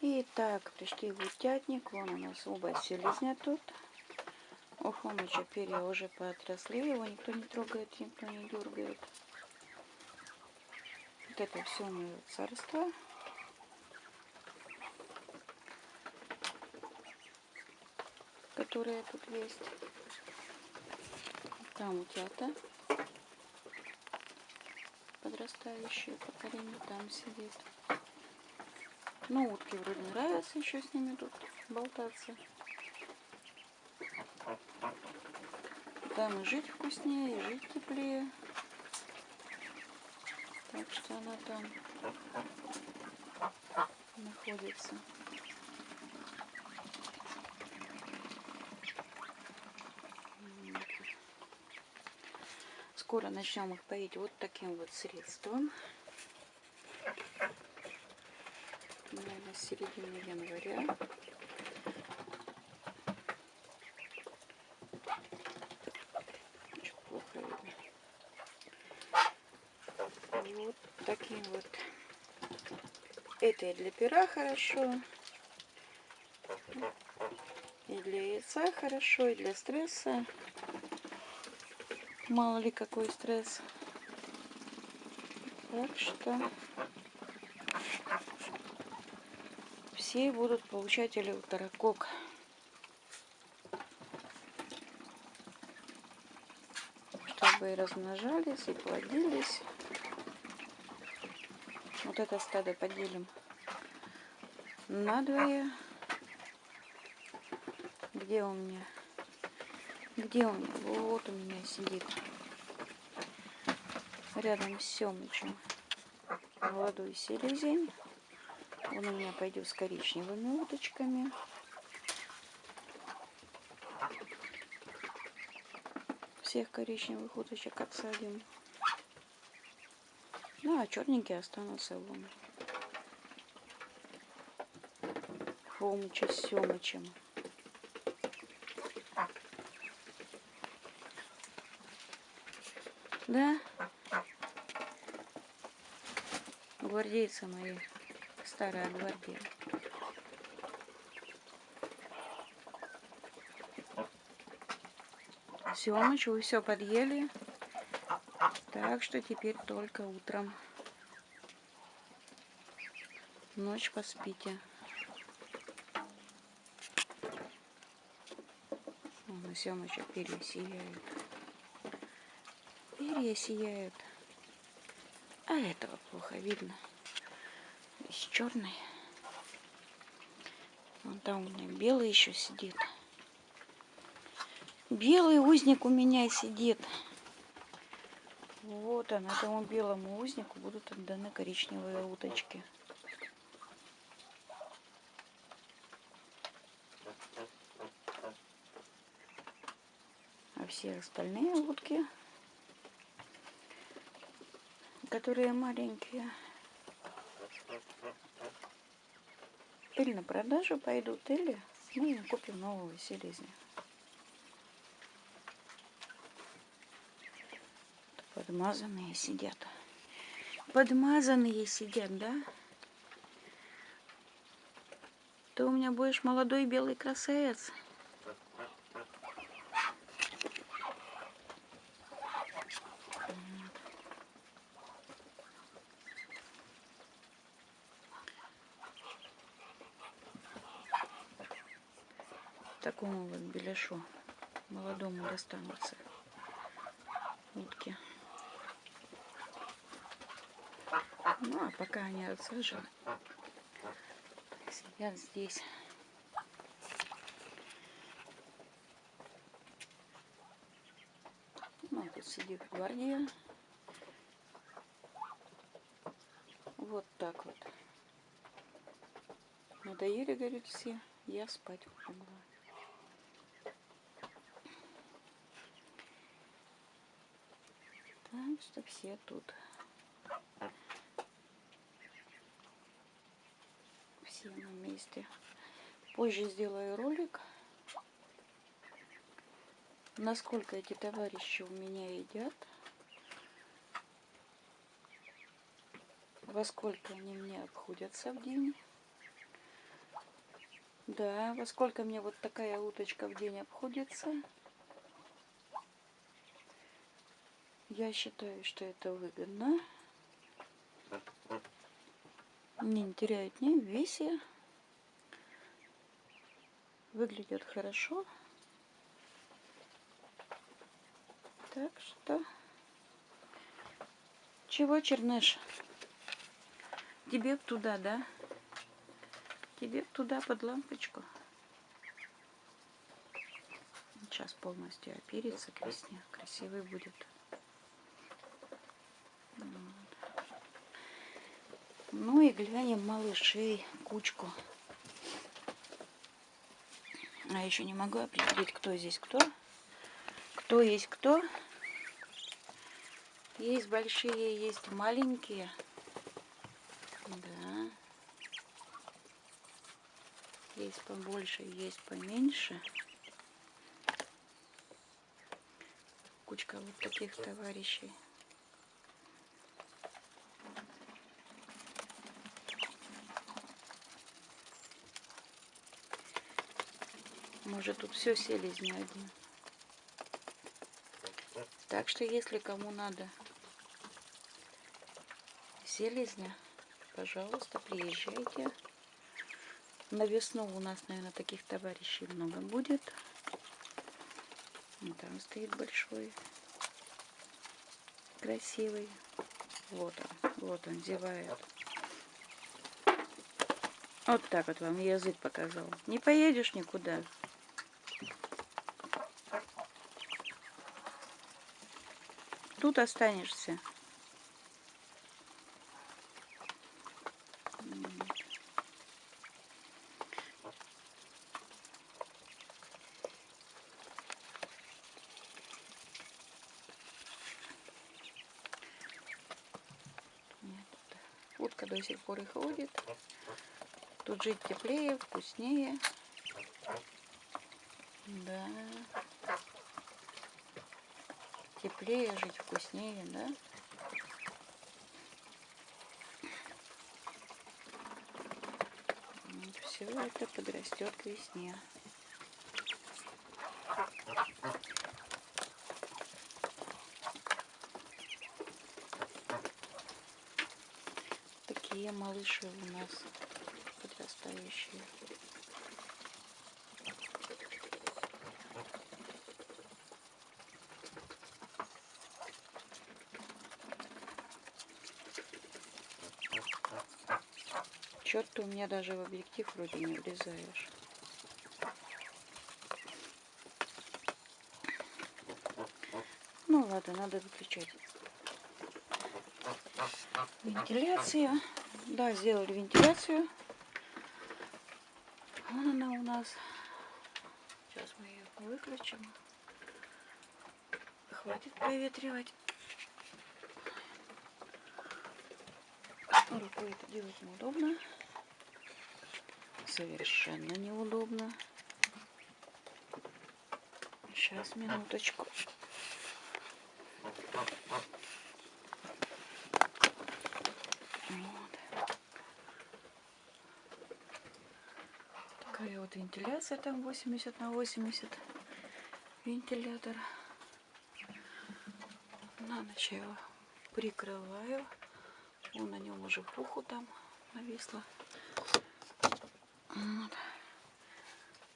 Итак, пришли в утятник. Вон у нас оба селезня тут. У Хомыча перья уже поотросли. Его никто не трогает, никто не дергает. Вот это все мое царство. Которое тут есть. Там утята подрастающее поколение там сидит. Ну, утки вроде нравятся еще с ними тут болтаться. Там и жить вкуснее, и жить теплее. Так что она там находится. Скоро начнем их поить вот таким вот средством. Наверное, середины января. Вот таким вот. Это и для пера хорошо. И для яйца хорошо, и для стресса. Мало ли какой стресс. Так что все будут получатели уторокок. Чтобы и размножались, и плодились. Вот это стадо поделим надвое. Где у меня? Где он? Вот у меня сидит. Рядом с Семычем. Молодой селезень. Он у меня пойдет с коричневыми уточками. Всех коричневых уточек отсадим. Ну, а черненькие останутся вон. Хомыча с Семычем. Да? Гвардейцы мои. Старая гвардия. Семыч, вы все подъели. Так что теперь только утром. Ночь поспите. Вон Семыча перья сияют. Перья сияют. А этого плохо видно. Весь черный. Вон там у меня белый еще сидит. Белый узник у меня сидит. Вот он, этому белому узнику будут отданы коричневые уточки. А все остальные утки которые маленькие. Или на продажу пойдут, или мы купим нового селезня. Подмазанные сидят. Подмазанные сидят, да? Ты у меня будешь молодой белый красавец. Такому вот беляшу молодому достанутся утки. Ну, а пока они отсажены, сидят здесь. Ну, тут сидит гвардия. Вот так вот. Надоели, говорит, все. Я спать легла. Так что все тут. Все на месте. Позже сделаю ролик, насколько эти товарищи у меня едят. Во сколько они мне обходятся в день. Да, во сколько мне вот такая уточка в день обходится? Я считаю, что это выгодно. Не теряет ни в весе. Выглядит хорошо. Так что... Чего, Черныш? Тебе туда, да? Тебе туда под лампочку. Сейчас полностью оперится к весне. Красивый будет. Ну и глянем малышей, кучку. А еще не могу определить, кто здесь кто. Кто есть кто. Есть большие, есть маленькие. Да. Есть побольше, есть поменьше. Кучка вот таких товарищей. Может тут все селезни один. Так что если кому надо селезня, пожалуйста, приезжайте. На весну у нас, наверное, таких товарищей много будет. И там стоит большой, красивый. Вот он, вот он зевает. Вот так вот вам язык показал. Не поедешь никуда. Тут останешься. Утка до сих пор и ходит. Тут жить теплее, вкуснее. Да. Теплее жить, вкуснее, да? все это подрастет к весне. Такие малыши у нас подрастающие. Черт, ты у меня даже в объектив вроде не влезаешь. Ну ладно, надо выключать. Вентиляция. Да, сделали вентиляцию. Вон она у нас. Сейчас мы ее выключим. Хватит проветривать. Рукой это делать неудобно совершенно неудобно. Сейчас, минуточку. Вот. Такая вот вентиляция там 80 на 80 вентилятор. На ночь его прикрываю. Он на нем уже пуху там нависла. Вот.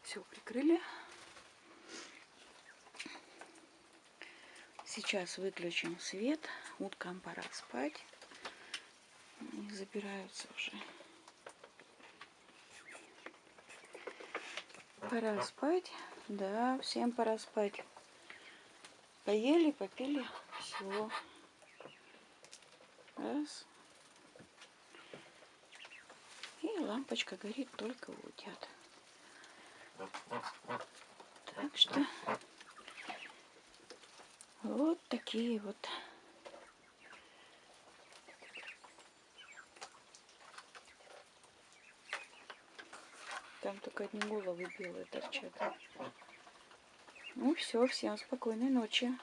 Все прикрыли. Сейчас выключим свет. Уткам пора спать. Они забираются уже. Пора спать. Да, всем пора спать. Поели, попили. Все. Раз. Лампочка горит только у утят. Так что вот такие вот Там только одни головы белые торчат. Ну все, всем спокойной ночи.